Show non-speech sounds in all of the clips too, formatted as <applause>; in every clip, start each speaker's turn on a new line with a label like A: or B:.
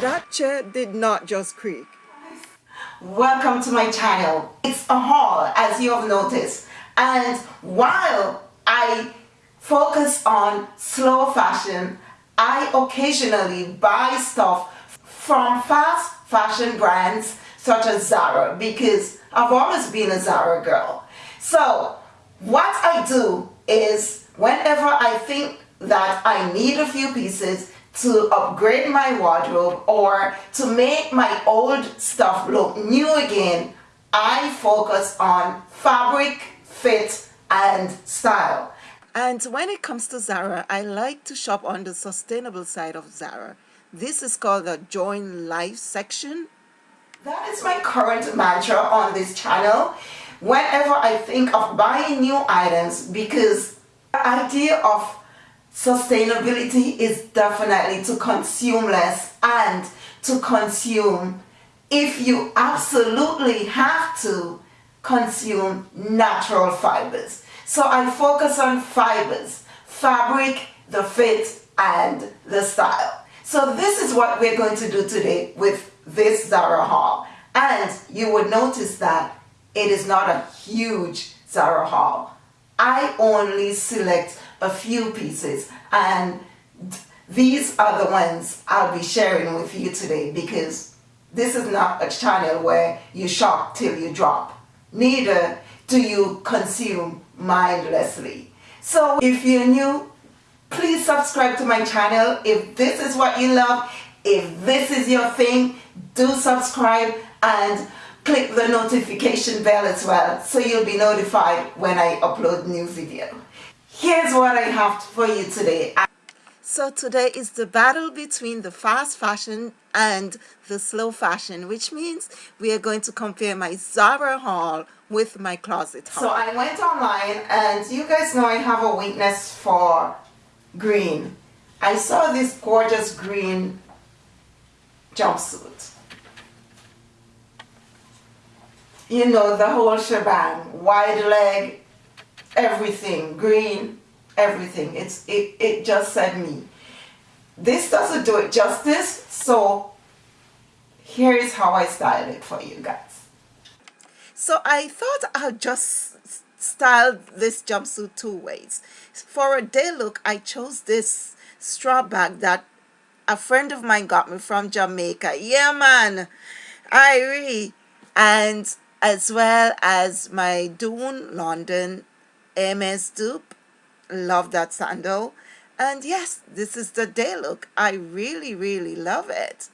A: That chair did not just creak.
B: Welcome to my channel. It's a haul as you have noticed and while I focus on slow fashion, I occasionally buy stuff from fast fashion brands such as Zara because I've always been a Zara girl. So what I do is whenever I think that I need a few pieces to upgrade my wardrobe or to make my old stuff look new again, I focus on fabric, fit, and style.
A: And when it comes to Zara, I like to shop on the sustainable side of Zara. This is called the Join Life section.
B: That is my current mantra on this channel. Whenever I think of buying new items because the idea of sustainability is definitely to consume less and to consume if you absolutely have to consume natural fibers. So I focus on fibers, fabric, the fit, and the style. So this is what we're going to do today with this Zara haul. And you would notice that it is not a huge Zara haul. I only select a few pieces and these are the ones I'll be sharing with you today because this is not a channel where you shop till you drop. Neither do you consume mindlessly. So if you're new, please subscribe to my channel. If this is what you love, if this is your thing, do subscribe and click the notification bell as well so you'll be notified when I upload new video. Here's what I have for you today.
A: So today is the battle between the fast fashion and the slow fashion, which means we are going to compare my Zara haul with my closet haul.
B: So I went online and you guys know I have a weakness for green. I saw this gorgeous green jumpsuit. You know, the whole shebang, wide leg, everything, green, everything. It's it, it just said me. This doesn't do it justice, so here is how I styled it for you guys.
A: So I thought I'll just style this jumpsuit two ways. For a day look, I chose this straw bag that a friend of mine got me from Jamaica. Yeah, man. Irie. And as well as my Dune London Hermes dupe. Love that sandal. And yes this is the day look. I really really love it.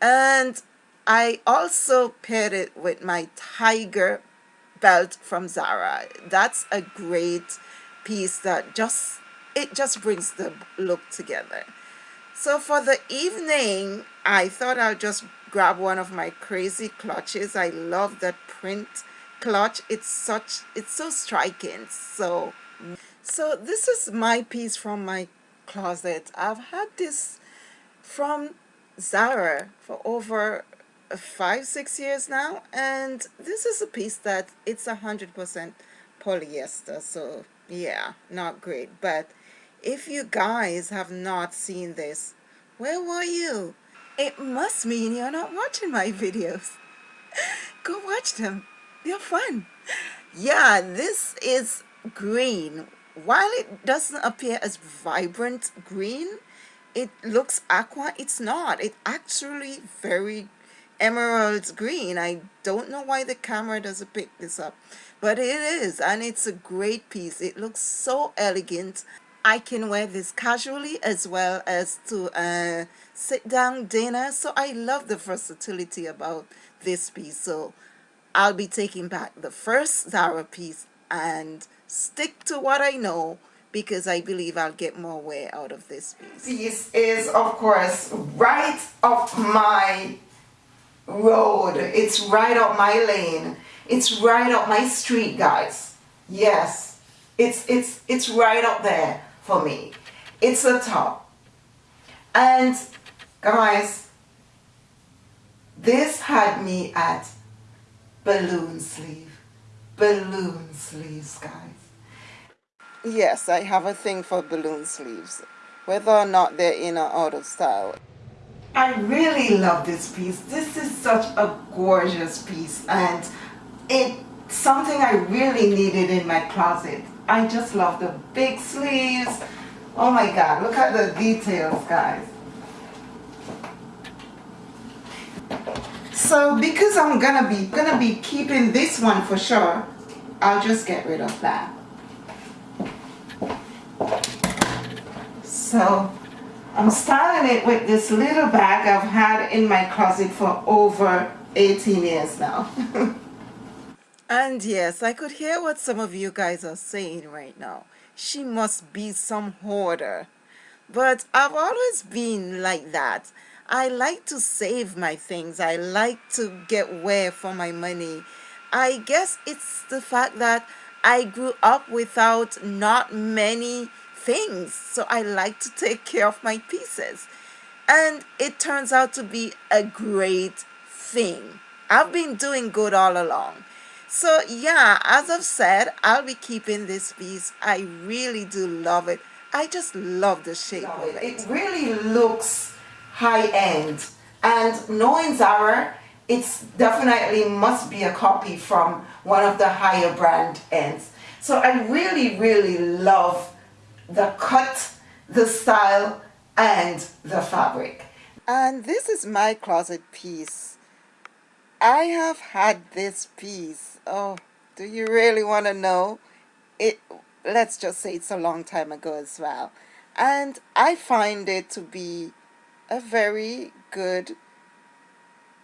A: And I also paired it with my tiger belt from Zara. That's a great piece that just it just brings the look together. So for the evening I thought I'll just grab one of my crazy clutches. I love that print clutch it's such it's so striking so so this is my piece from my closet. I've had this from Zara for over five, six years now. And this is a piece that it's a hundred percent polyester. So yeah, not great. But if you guys have not seen this, where were you? It must mean you're not watching my <laughs> videos. Go watch them. They're fun. Yeah, this is green. While it doesn't appear as vibrant green it looks aqua. It's not. It actually very emerald green. I don't know why the camera doesn't pick this up but it is and it's a great piece. It looks so elegant. I can wear this casually as well as to a sit down dinner so I love the versatility about this piece. So I'll be taking back the first Zara piece and stick to what I know because I believe I'll get more wear out of this piece.
B: This is of course right up my road. It's right up my lane. It's right up my street guys. Yes, it's, it's, it's right up there for me. It's a top. And guys, this had me at balloon sleeve balloon sleeves, guys.
A: Yes, I have a thing for balloon sleeves, whether or not they're in or out of style.
B: I really love this piece. This is such a gorgeous piece and it's something I really needed in my closet. I just love the big sleeves. Oh my god, look at the details guys. So because I'm gonna be gonna be keeping this one for sure, I'll just get rid of that. So I'm styling it with this little bag I've had in my closet for over 18 years now. <laughs>
A: and yes, I could hear what some of you guys are saying right now. She must be some hoarder. But I've always been like that. I like to save my things. I like to get wear for my money. I guess it's the fact that I grew up without not many things. So I like to take care of my pieces. And it turns out to be a great thing. I've been doing good all along. So yeah, as I've said, I'll be keeping this piece. I really do love it. I just love the shape love of it.
B: it. It really looks high-end. And knowing Zara, it's definitely must be a copy from one of the higher brand ends. So I really, really love the cut, the style, and the fabric.
A: And this is my closet piece. I have had this piece. Oh, do you really want to know? It. Let's just say it's a long time ago as well. And I find it to be a very good,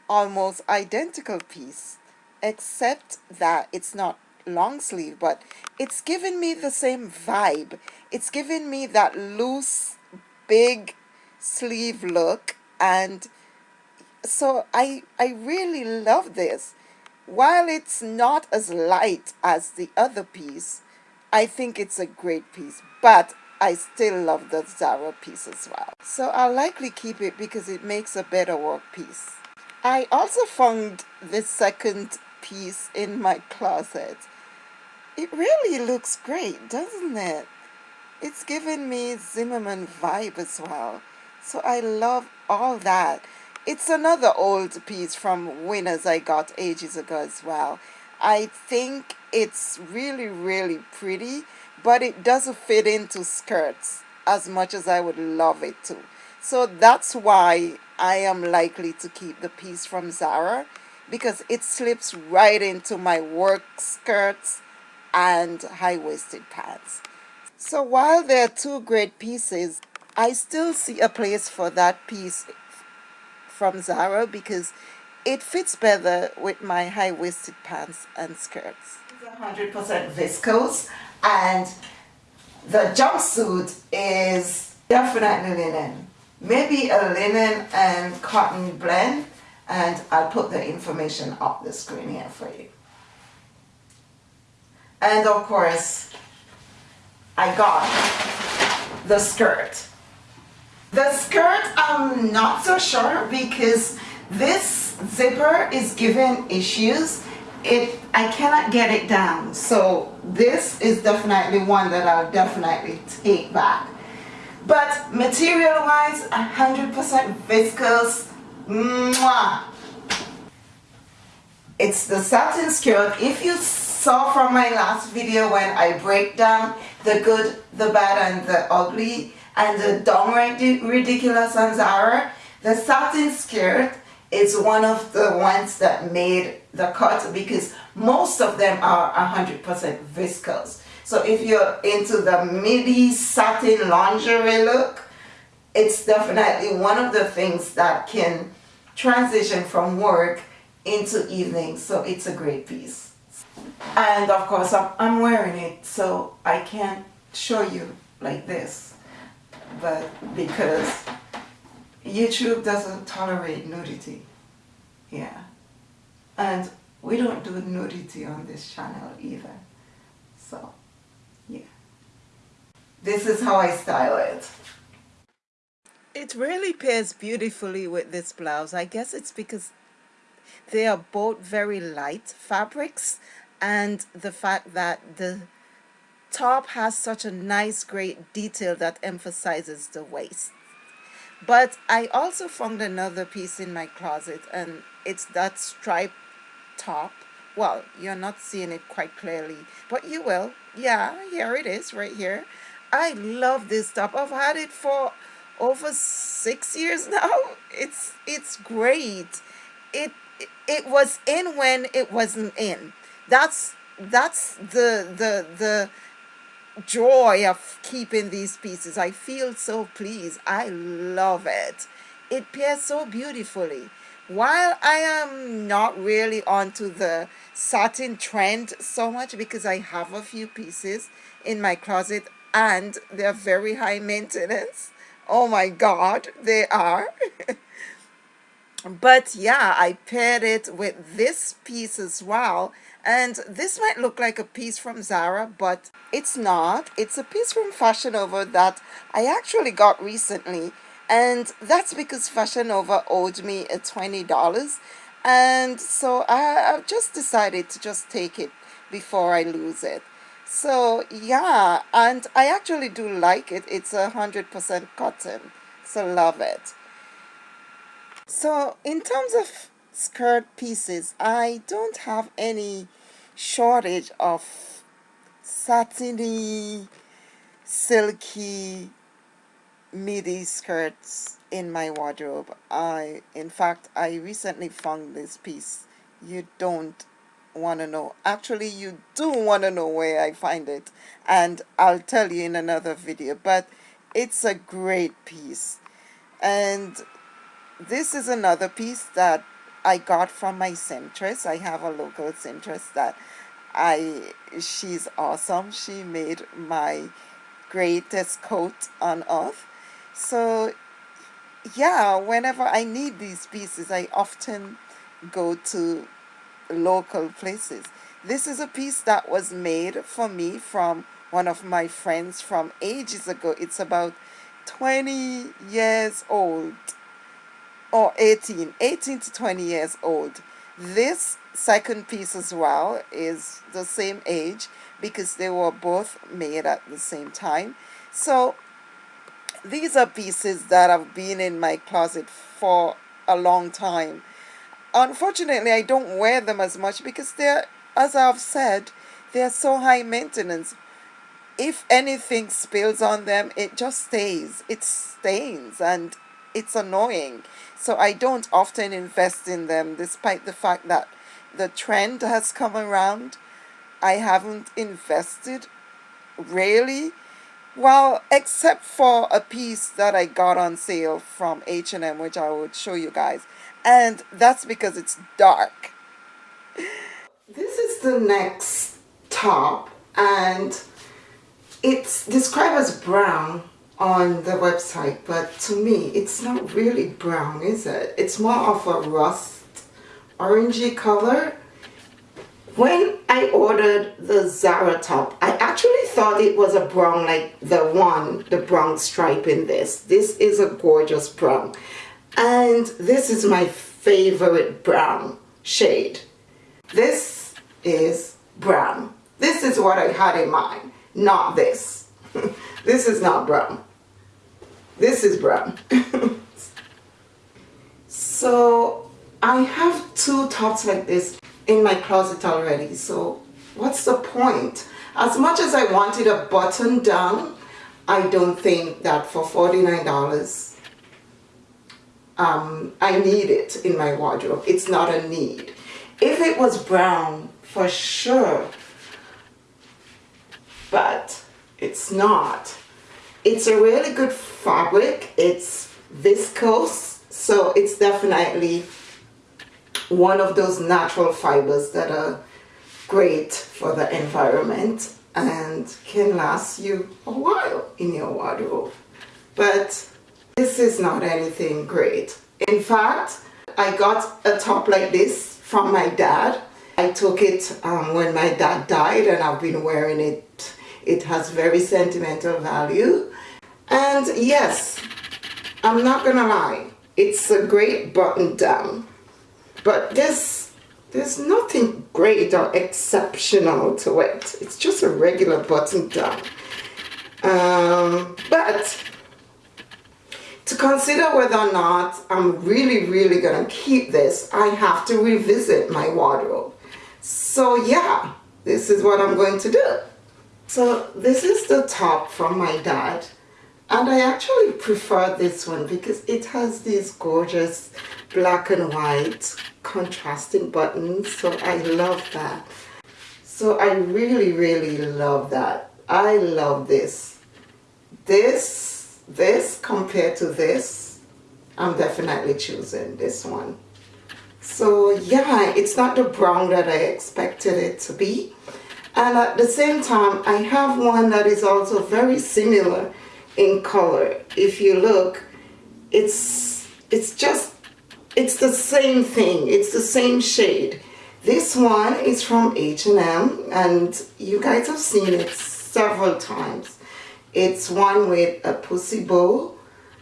A: almost identical piece, except that it's not long sleeve, but it's given me the same vibe. It's given me that loose, big sleeve look and so I, I really love this. While it's not as light as the other piece, I think it's a great piece, but I still love the Zara piece as well. So I'll likely keep it because it makes a better work piece. I also found this second piece in my closet. It really looks great, doesn't it? It's giving me Zimmermann vibe as well. So I love all that. It's another old piece from Winners I got ages ago as well. I think it's really, really pretty, but it doesn't fit into skirts as much as I would love it to. So that's why I am likely to keep the piece from Zara because it slips right into my work skirts and high-waisted pants. So while there are two great pieces, I still see a place for that piece from Zara because it fits better with my high-waisted pants and skirts.
B: It's 100% viscose and the jumpsuit is definitely linen. Maybe a linen and cotton blend and I'll put the information up the screen here for you. And of course, I got the skirt. The skirt, I'm not so sure because this zipper is giving issues. It, I cannot get it down. So this is definitely one that I'll definitely take back. But material wise, 100% viscose. Mwah. It's the satin skirt. If you saw from my last video when I break down the good, the bad, and the ugly, and the downright ridiculous on Zara. The satin skirt is one of the ones that made the cut because most of them are 100% viscose. So if you're into the midi satin lingerie look, it's definitely one of the things that can transition from work into evening. So it's a great piece. And of course I'm wearing it so I can't show you like this but because YouTube doesn't tolerate nudity. Yeah. And we don't do nudity on this channel either. So yeah. This is how I style it.
A: It really pairs beautifully with this blouse. I guess it's because they are both very light fabrics and the fact that the top has such a nice great detail that emphasizes the waist But I also found another piece in my closet and it's that striped top. Well, you're not seeing it quite clearly, but you will. Yeah, here it is right here. I love this top. I've had it for over six years <laughs> now. It's it's great. It it was in when it wasn't in. That's that's the the the joy of keeping these pieces. I feel so pleased. I love it. It pairs so beautifully. While I am not really onto the satin trend so much because I have a few pieces in my closet and they're very high maintenance. Oh my God, they are. <laughs> but yeah, I paired it with this piece as well and this might look like a piece from Zara, but it's not. It's a piece from Fashion Nova that I actually got recently. And that's because Fashion Nova owed me a $20. And so I, I've just decided to just take it before I lose it. So yeah, and I actually do like it. It's a 100% cotton. So love it. So in terms of skirt pieces. I don't have any shortage of satiny silky midi skirts in my wardrobe. I in fact I recently found this piece. You don't want to know. Actually you do want to know where I find it and I'll tell you in another video but it's a great piece. And this is another piece that I got from my seamstress. I have a local seamstress that I she's awesome. She made my greatest coat on earth. So yeah, whenever I need these pieces, I often go to local places. This is a piece that was made for me from one of my friends from ages ago. It's about 20 years old or 18, 18 to 20 years old. This second piece as well is the same age because they were both made at the same time. So these are pieces that have been in my closet for a long time. Unfortunately, I don't wear them as much because they're, as I've said, they're so high maintenance. If anything spills on them, it just stays. It stains and it's annoying. So I don't often invest in them despite the fact that the trend has come around. I haven't invested really. Well, except for a piece that I got on sale from H&M, which I would show you guys. And that's because it's dark. <laughs>
B: This is the next top and it's described as brown on the website, but to me, it's not really brown, is it? It's more of a rust orangey color. When I ordered the Zara top, I actually thought it was a brown like the one, the brown stripe in this. This is a gorgeous brown. And this is my favorite brown shade. This is brown. This is what I had in mind, not this. <laughs> this is not brown. This is brown. <laughs> so I have two tops like this in my closet already. So what's the point? As much as I wanted a button down, I don't think that for $49 um, I need it in my wardrobe. It's not a need. If it was brown, for sure, but it's not. It's a really good fabric. It's viscose, so it's definitely one of those natural fibers that are great for the environment and can last you a while in your wardrobe. But this is not anything great. In fact, I got a top like this from my dad. I took it um, when my dad died and I've been wearing it. It has very sentimental value and yes, I'm not gonna lie, it's a great button down. But this, there's nothing great or exceptional to it. It's just a regular button down. Um, but to consider whether or not I'm really, really gonna keep this, I have to revisit my wardrobe. So yeah, this is what I'm going to do. So this is the top from my dad. And I actually prefer this one because it has these gorgeous black and white contrasting buttons. So I love that. So I really, really love that. I love this. This, this compared to this, I'm definitely choosing this one. So yeah, it's not the brown that I expected it to be. And at the same time, I have one that is also very similar in color. If you look, it's, it's just, it's the same thing. It's the same shade. This one is from H&M and you guys have seen it several times. It's one with a pussy bow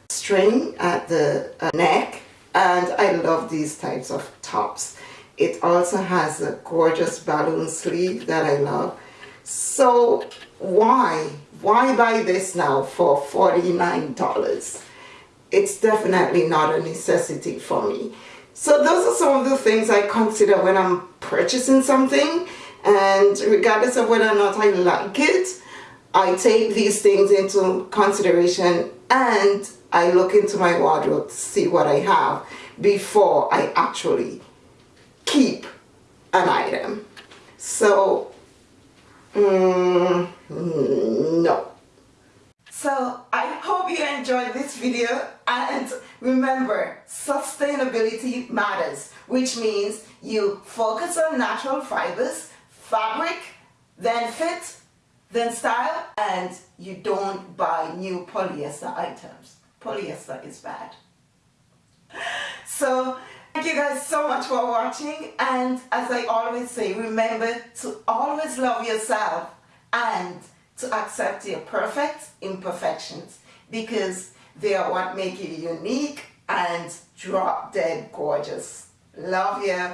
B: string at the uh, neck and I love these types of tops. It also has a gorgeous balloon sleeve that I love. So why? Why buy this now for $49? It's definitely not a necessity for me. So those are some of the things I consider when I'm purchasing something and regardless of whether or not I like it, I take these things into consideration and I look into my wardrobe to see what I have before I actually keep an item. So, mm, no. So I hope you enjoyed this video and remember sustainability matters which means you focus on natural fibers, fabric, then fit, then style and you don't buy new polyester items. Polyester is bad. So thank you guys so much for watching and as I always say remember to always love yourself and to accept your perfect imperfections because they are what make you unique and drop dead gorgeous. Love you.